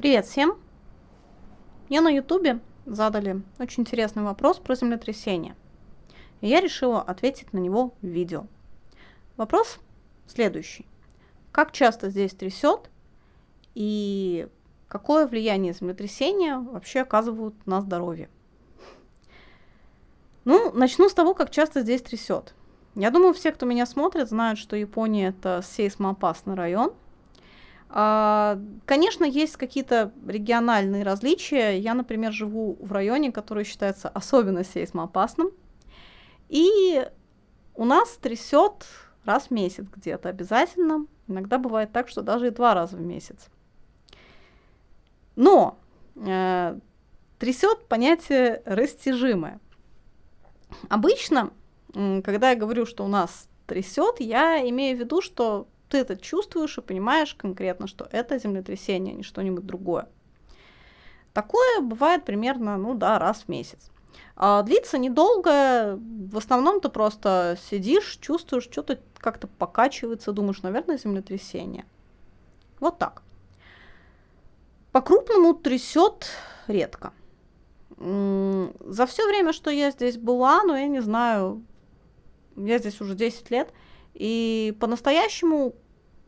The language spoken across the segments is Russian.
Привет всем! Мне на ютубе задали очень интересный вопрос про землетрясение. И я решила ответить на него в видео. Вопрос следующий. Как часто здесь трясет и какое влияние землетрясения вообще оказывают на здоровье? Ну, начну с того, как часто здесь трясет. Я думаю, все, кто меня смотрит, знают, что Япония это сейсмоопасный район – конечно, есть какие-то региональные различия. Я, например, живу в районе, который считается особенно сейсмоопасным. И у нас трясет раз в месяц где-то обязательно. Иногда бывает так, что даже и два раза в месяц. Но э, трясет понятие растяжимое. Обычно, когда я говорю, что у нас трясет, я имею в виду, что ты это чувствуешь и понимаешь конкретно, что это землетрясение, а не что-нибудь другое. Такое бывает примерно, ну да, раз в месяц. А длится недолго, в основном ты просто сидишь, чувствуешь, что-то как-то покачивается, думаешь, наверное, землетрясение. Вот так. По-крупному трясет редко. За все время, что я здесь была, ну, я не знаю, я здесь уже 10 лет, и по-настоящему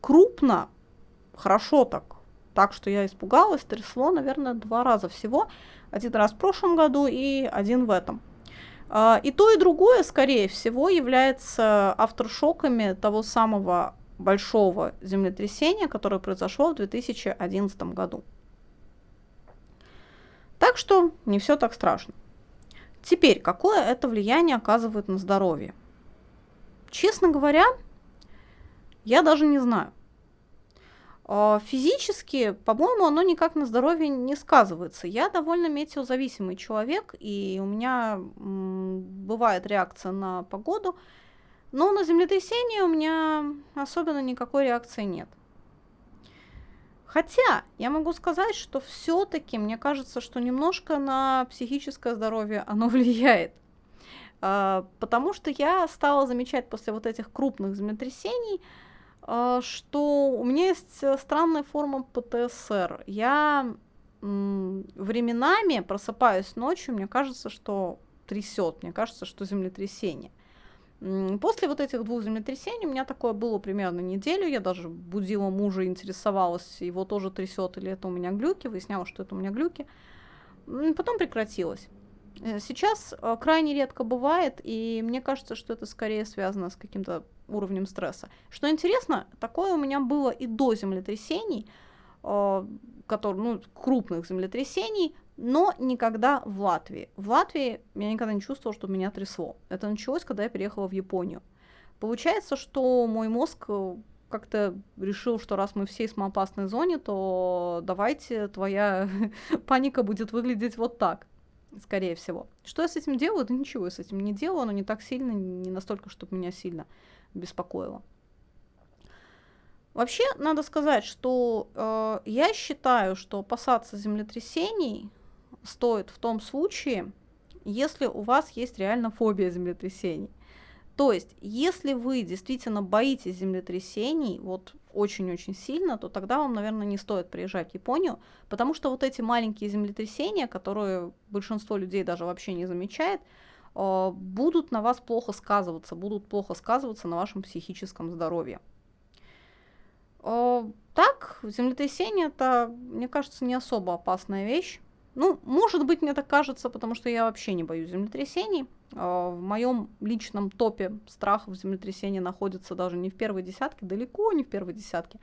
крупно, хорошо так, так что я испугалась, трясло, наверное, два раза всего. Один раз в прошлом году и один в этом. А, и то, и другое, скорее всего, является авторшоками того самого большого землетрясения, которое произошло в 2011 году. Так что не все так страшно. Теперь, какое это влияние оказывает на здоровье? Честно говоря, я даже не знаю. А, физически, по-моему, оно никак на здоровье не сказывается. Я довольно метеозависимый человек, и у меня бывает реакция на погоду, но на землетрясение у меня особенно никакой реакции нет. Хотя я могу сказать, что все-таки мне кажется, что немножко на психическое здоровье оно влияет. А, потому что я стала замечать после вот этих крупных землетрясений, что у меня есть э, странная форма ПТСР. Я временами просыпаюсь ночью, мне кажется, что трясет, мне кажется, что землетрясение. После вот этих двух землетрясений у меня такое было примерно неделю. Я даже будила мужа, интересовалась, его тоже трясет или это у меня глюки, выясняла, что это у меня глюки. Потом прекратилось. Э, сейчас э, крайне редко бывает, и мне кажется, что это скорее связано с каким-то уровнем стресса. Что интересно, такое у меня было и до землетрясений, э, который, ну, крупных землетрясений, но никогда в Латвии. В Латвии я никогда не чувствовала, что меня трясло. Это началось, когда я переехала в Японию. Получается, что мой мозг как-то решил, что раз мы в сейсмоопасной зоне, то давайте твоя паника будет выглядеть вот так скорее всего. Что я с этим делаю? Да ничего я с этим не делаю, оно не так сильно, не настолько, чтобы меня сильно беспокоило. Вообще, надо сказать, что э, я считаю, что опасаться землетрясений стоит в том случае, если у вас есть реально фобия землетрясений. То есть, если вы действительно боитесь землетрясений, вот очень-очень сильно, то тогда вам, наверное, не стоит приезжать в Японию, потому что вот эти маленькие землетрясения, которые большинство людей даже вообще не замечает, будут на вас плохо сказываться, будут плохо сказываться на вашем психическом здоровье. Э, так, землетрясение это, мне кажется, не особо опасная вещь. Ну, может быть, мне так кажется, потому что я вообще не боюсь землетрясений. А, в моем личном топе страхов землетрясения находится даже не в первой десятке, далеко не в первой десятке.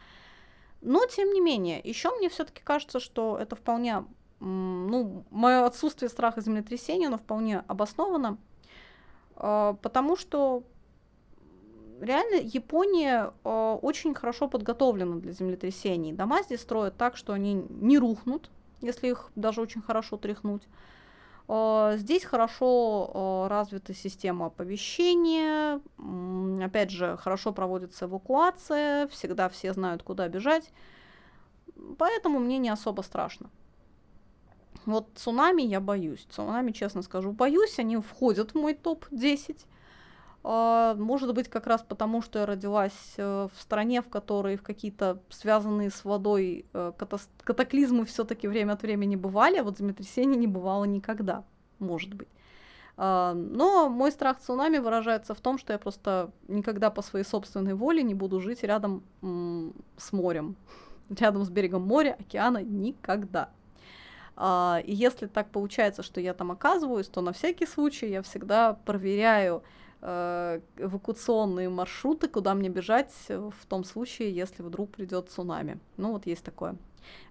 Но, тем не менее, еще мне все-таки кажется, что это вполне, ну, мое отсутствие страха землетрясения, оно вполне обосновано, а, потому что реально Япония а, очень хорошо подготовлена для землетрясений. Дома здесь строят так, что они не рухнут, если их даже очень хорошо тряхнуть. А, здесь хорошо развита система оповещения, опять же, хорошо проводится эвакуация, всегда все знают, куда бежать, поэтому мне не особо страшно. Вот цунами я боюсь, цунами, честно скажу, боюсь, они входят в мой топ-10. А, может быть, как раз потому, что я родилась э, в стране, в которой в какие-то связанные с водой э, катаклизмы все-таки время от времени бывали, а вот землетрясений не бывало никогда, может быть. А, но мой страх цунами выражается в том, что я просто никогда по своей собственной воле не буду жить рядом с морем, рядом с берегом моря, океана никогда. А, и если так получается, что я там оказываюсь, то на всякий случай я всегда проверяю, э, эвакуационные маршруты, куда мне бежать в том случае, если вдруг придет цунами. Ну вот есть такое.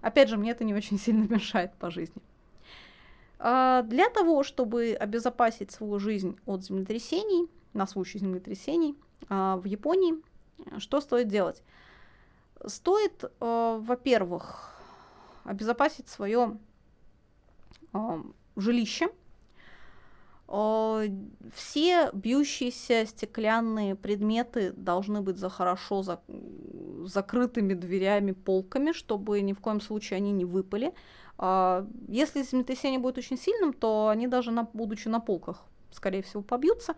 Опять же, мне это не очень сильно мешает по жизни. А для того, чтобы обезопасить свою жизнь от землетрясений, на случай землетрясений а, в Японии, что стоит делать? Стоит, а, во-первых, обезопасить свое а, жилище – все бьющиеся стеклянные предметы должны быть за хорошо за, закрытыми дверями, полками, чтобы ни в коем случае они не выпали. А, если землетрясение будет очень сильным, то они даже на, будучи на полках, скорее всего, побьются.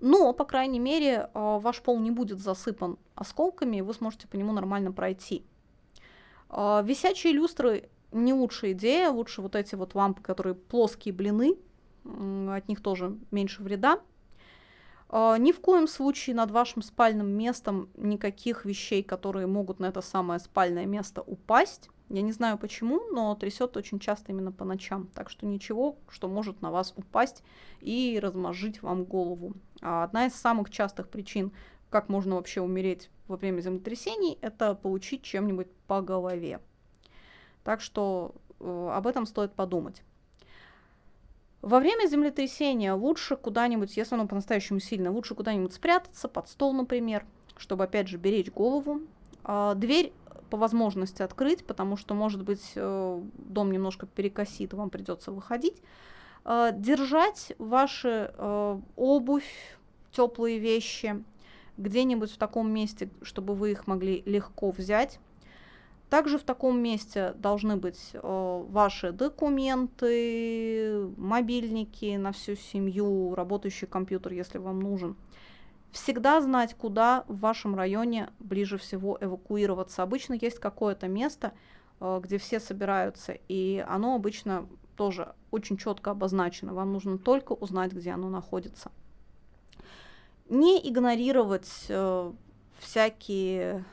Но, по крайней мере, а, ваш пол не будет засыпан осколками, и вы сможете по нему нормально пройти. А, висячие люстры не лучшая идея, лучше вот эти вот лампы, которые плоские блины, от них тоже меньше вреда. А, ни в коем случае над вашим спальным местом никаких вещей, которые могут на это самое спальное место упасть. Я не знаю почему, но трясет очень часто именно по ночам. Так что ничего, что может на вас упасть и размозжить вам голову. А одна из самых частых причин, как можно вообще умереть во время землетрясений, это получить чем-нибудь по голове. Так что э, об этом стоит подумать. Во время землетрясения лучше куда-нибудь, если оно по-настоящему сильно, лучше куда-нибудь спрятаться, под стол, например, чтобы, опять же, беречь голову. А, дверь по возможности открыть, потому что, может быть, э, дом немножко перекосит, вам придется выходить. А, держать ваши э, обувь, теплые вещи где-нибудь в таком месте, чтобы вы их могли легко взять. Также в таком месте должны быть э, ваши документы, мобильники на всю семью, работающий компьютер, если вам нужен. Всегда знать, куда в вашем районе ближе всего эвакуироваться. Обычно есть какое-то место, э, где все собираются, и оно обычно тоже очень четко обозначено. Вам нужно только узнать, где оно находится. Не игнорировать э, всякие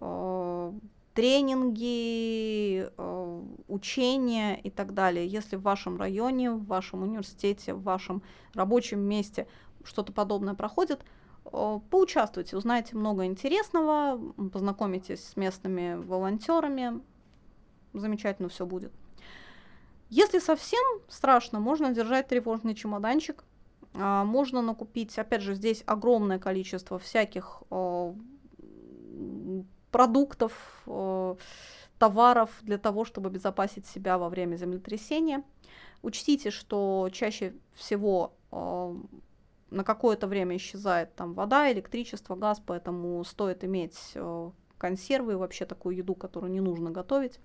э, тренинги, э, учения и так далее. Если в вашем районе, в вашем университете, в вашем рабочем месте что-то подобное проходит, э, поучаствуйте, узнайте много интересного, познакомитесь с местными волонтерами, замечательно все будет. Если совсем страшно, можно держать тревожный чемоданчик, можно накупить, опять же, здесь огромное количество всяких э, продуктов, э, товаров для того, чтобы обезопасить себя во время землетрясения. Учтите, что чаще всего на какое-то время исчезает там вода, электричество, газ, поэтому стоит иметь консервы и вообще такую еду, которую не нужно готовить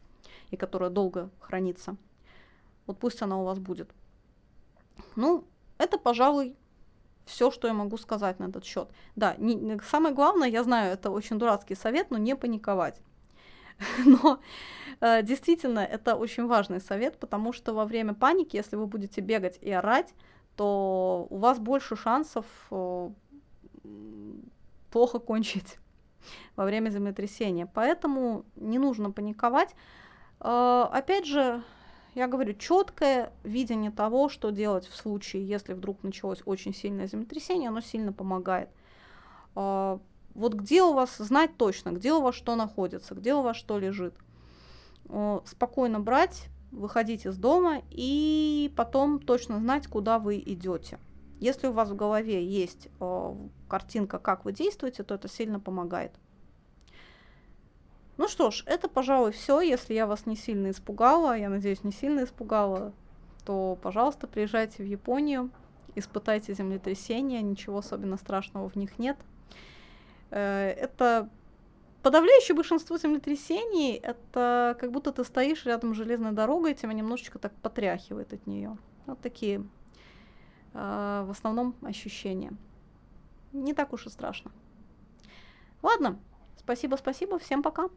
и которая долго хранится. Вот пусть она у вас будет. Ну, это, пожалуй, все, что я могу сказать на этот счет. Да, не, самое главное, я знаю, это очень дурацкий совет, но не паниковать. Но э, действительно, это очень важный совет, потому что во время паники, если вы будете бегать и орать, то у вас больше шансов э, плохо кончить во время землетрясения. Поэтому не нужно паниковать. Э, опять же, я говорю, четкое видение того, что делать в случае, если вдруг началось очень сильное землетрясение, оно сильно помогает. А, вот где у вас, знать точно, где у вас что находится, где у вас что лежит. Спокойно брать, выходить из дома и потом точно знать, куда вы идете. Если у вас в голове есть картинка, как вы действуете, то это сильно помогает. Ну что ж, это, пожалуй, все. Если я вас не сильно испугала, я надеюсь, не сильно испугала, то, пожалуйста, приезжайте в Японию, испытайте землетрясения, ничего особенно страшного в них нет. Э, это подавляющее большинство землетрясений, это как будто ты стоишь рядом с железной дорогой, тебя немножечко так потряхивает от нее. Вот такие э, в основном ощущения. не так уж и страшно. Ладно, спасибо-спасибо, всем пока.